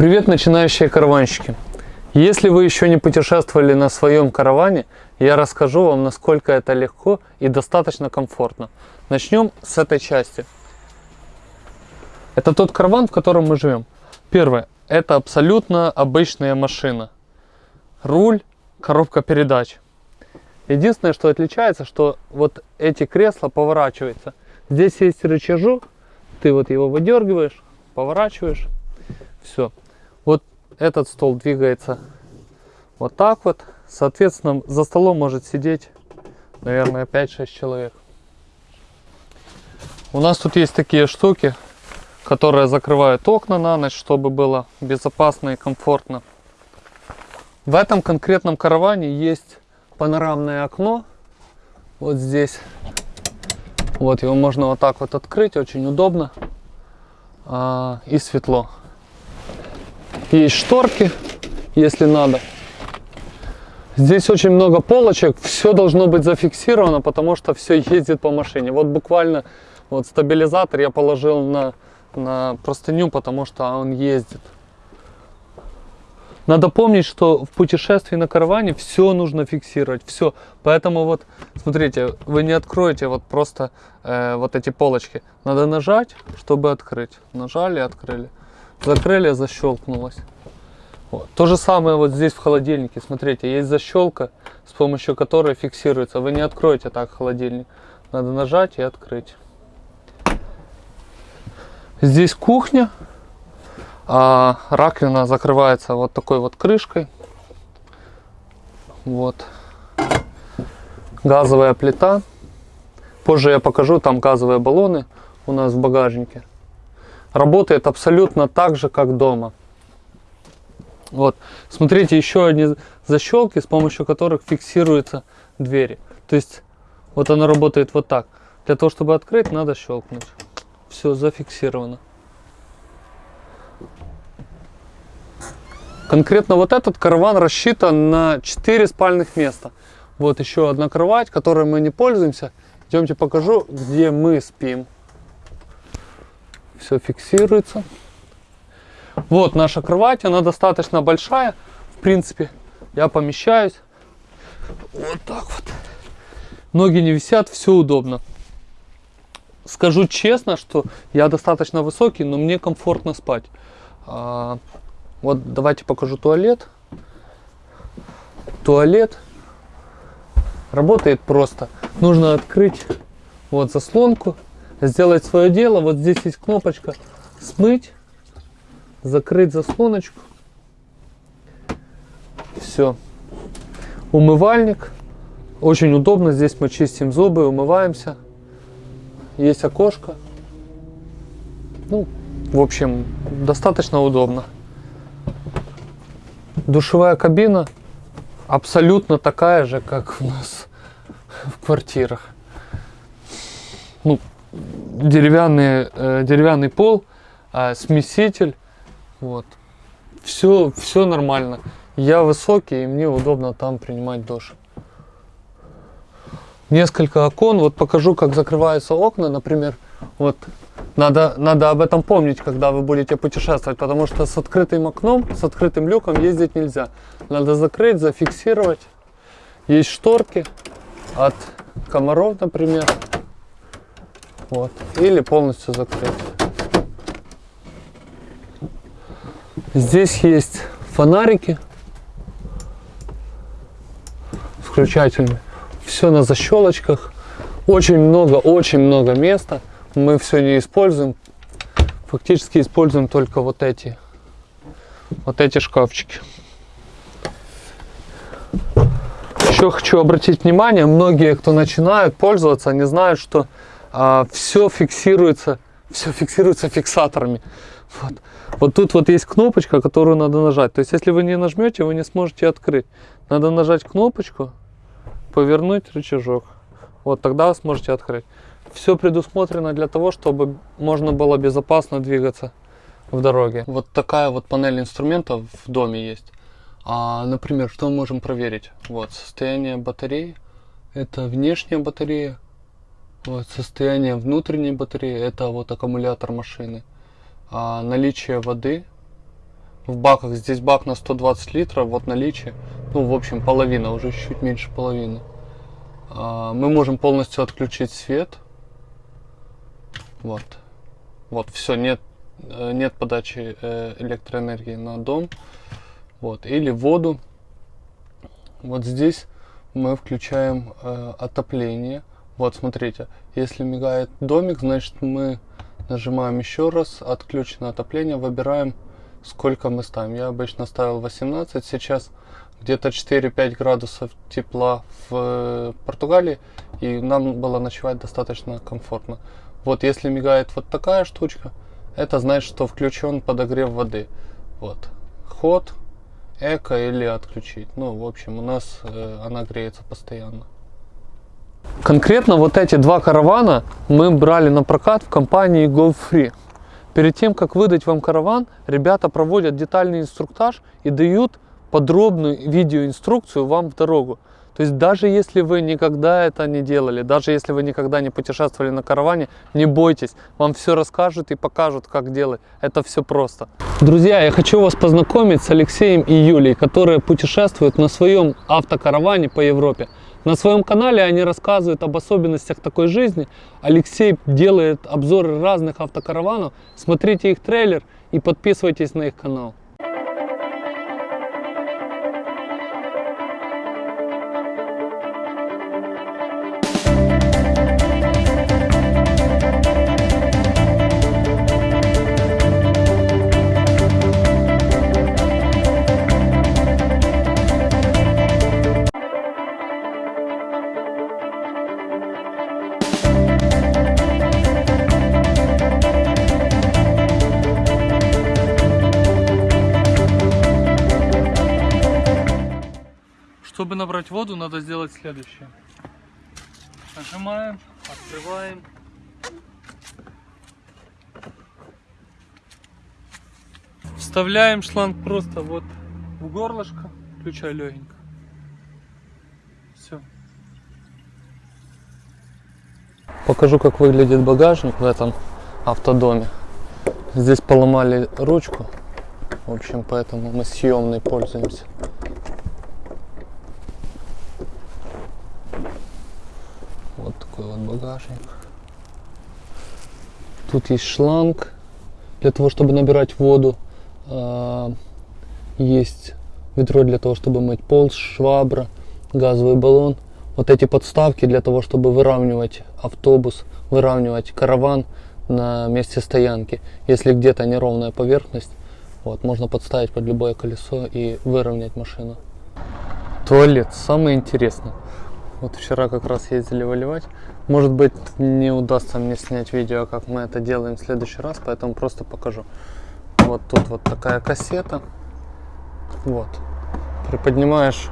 Привет, начинающие караванщики! Если вы еще не путешествовали на своем караване, я расскажу вам, насколько это легко и достаточно комфортно. Начнем с этой части. Это тот караван, в котором мы живем. Первое. Это абсолютно обычная машина. Руль, коробка передач. Единственное, что отличается, что вот эти кресла поворачиваются. Здесь есть рычажок, ты вот его выдергиваешь, поворачиваешь, все. Этот стол двигается вот так вот. Соответственно, за столом может сидеть, наверное, 5-6 человек. У нас тут есть такие штуки, которые закрывают окна на ночь, чтобы было безопасно и комфортно. В этом конкретном караване есть панорамное окно. Вот здесь. Вот его можно вот так вот открыть, очень удобно а, и светло. Есть шторки, если надо. Здесь очень много полочек, все должно быть зафиксировано, потому что все ездит по машине. Вот буквально вот стабилизатор я положил на, на простыню, потому что он ездит. Надо помнить, что в путешествии на караване все нужно фиксировать, все. Поэтому вот, смотрите, вы не откроете вот просто э, вот эти полочки. Надо нажать, чтобы открыть. Нажали, открыли. Закрыли, защелкнулось. Вот. То же самое вот здесь в холодильнике. Смотрите, есть защелка, с помощью которой фиксируется. Вы не откроете так холодильник. Надо нажать и открыть. Здесь кухня. А раковина закрывается вот такой вот крышкой. Вот. Газовая плита. Позже я покажу, там газовые баллоны у нас в багажнике работает абсолютно так же, как дома. Вот, смотрите, еще одни защелки, с помощью которых фиксируются двери. То есть, вот она работает вот так. Для того, чтобы открыть, надо щелкнуть. Все, зафиксировано. Конкретно вот этот караван рассчитан на 4 спальных места. Вот еще одна кровать, которой мы не пользуемся. Идемте покажу, где мы спим все фиксируется. Вот наша кровать, она достаточно большая, в принципе, я помещаюсь. Вот так вот. Ноги не висят, все удобно. Скажу честно, что я достаточно высокий, но мне комфортно спать. А, вот давайте покажу туалет. Туалет работает просто. Нужно открыть вот заслонку сделать свое дело. Вот здесь есть кнопочка смыть, закрыть заслоночку. Все. Умывальник. Очень удобно. Здесь мы чистим зубы, умываемся. Есть окошко. Ну, в общем, достаточно удобно. Душевая кабина абсолютно такая же, как у нас в квартирах. Ну, деревянный, э, деревянный пол, э, смеситель. Вот. Все, все нормально. Я высокий, и мне удобно там принимать душ. Несколько окон. Вот покажу, как закрываются окна, например. Вот надо, надо об этом помнить, когда вы будете путешествовать, потому что с открытым окном, с открытым люком ездить нельзя. Надо закрыть, зафиксировать. Есть шторки от комаров, например. Вот. Или полностью закрыть. Здесь есть фонарики включательные. Все на защелочках. Очень много, очень много места. Мы все не используем. Фактически используем только вот эти, вот эти шкафчики. Еще хочу обратить внимание, многие, кто начинают пользоваться, не знают, что а, все фиксируется, все фиксируется фиксаторами. Вот. вот тут вот есть кнопочка, которую надо нажать. То есть, если вы не нажмете, вы не сможете открыть. Надо нажать кнопочку, повернуть рычажок. Вот тогда вы сможете открыть. Все предусмотрено для того, чтобы можно было безопасно двигаться в дороге. Вот такая вот панель инструментов в доме есть. А, например, что мы можем проверить? Вот состояние батареи. Это внешняя батарея, вот, состояние внутренней батареи, это вот аккумулятор машины. А, наличие воды, в баках. Здесь бак на 120 литров, вот наличие. Ну, в общем, половина, уже чуть меньше половины. А, мы можем полностью отключить свет. Вот. Вот, все, нет, э, нет подачи э, электроэнергии на дом. Вот, или воду. Вот здесь мы включаем э, отопление. Вот, смотрите, если мигает домик, значит мы нажимаем еще раз, отключено отопление, выбираем сколько мы ставим. Я обычно ставил 18, сейчас где-то 4-5 градусов тепла в э, Португалии, и нам было ночевать достаточно комфортно. Вот если мигает вот такая штучка, это значит, что включен подогрев воды. Вот. Ход, эко или отключить. Ну, в общем, у нас э, она греется постоянно. Конкретно вот эти два каравана мы брали на прокат в компании GoFree. Перед тем, как выдать вам караван, ребята проводят детальный инструктаж и дают подробную видеоинструкцию вам в дорогу. То есть даже если вы никогда это не делали, даже если вы никогда не путешествовали на караване, не бойтесь, вам все расскажут и покажут, как делать. Это все просто. Друзья, я хочу вас познакомить с Алексеем и Юлей, которые путешествуют на своем автокараване по Европе. На своем канале они рассказывают об особенностях такой жизни. Алексей делает обзоры разных автокараванов. Смотрите их трейлер и подписывайтесь на их канал. Чтобы набрать воду, надо сделать следующее. Нажимаем, открываем. Вставляем шланг просто вот в горлышко, включай легенько. Все. Покажу, как выглядит багажник в этом автодоме. Здесь поломали ручку, в общем, поэтому мы съемной пользуемся. Вот такой вот багажник. Тут есть шланг для того, чтобы набирать воду. А, Есть ведро для того, чтобы мыть пол, швабра, газовый баллон. Вот эти подставки для того, чтобы выравнивать автобус, выравнивать караван на месте стоянки. Если где-то неровная поверхность, вот, можно подставить под любое колесо и выровнять машину. Туалет, самое интересное. Вот вчера как раз ездили выливать. Может быть не удастся мне снять видео, как мы это делаем в следующий раз, поэтому просто покажу. Вот тут вот такая кассета. Вот. Приподнимаешь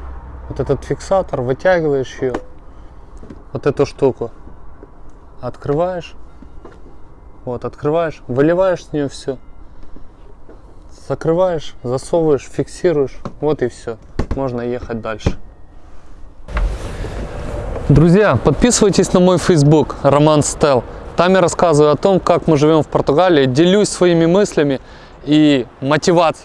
вот этот фиксатор, вытягиваешь ее. Вот эту штуку. Открываешь. Вот, открываешь, выливаешь с нее все. Закрываешь, засовываешь, фиксируешь. Вот и все. Можно ехать дальше. Друзья, подписывайтесь на мой Facebook Роман Стел. Там я рассказываю о том, как мы живем в Португалии, делюсь своими мыслями и мотивацией.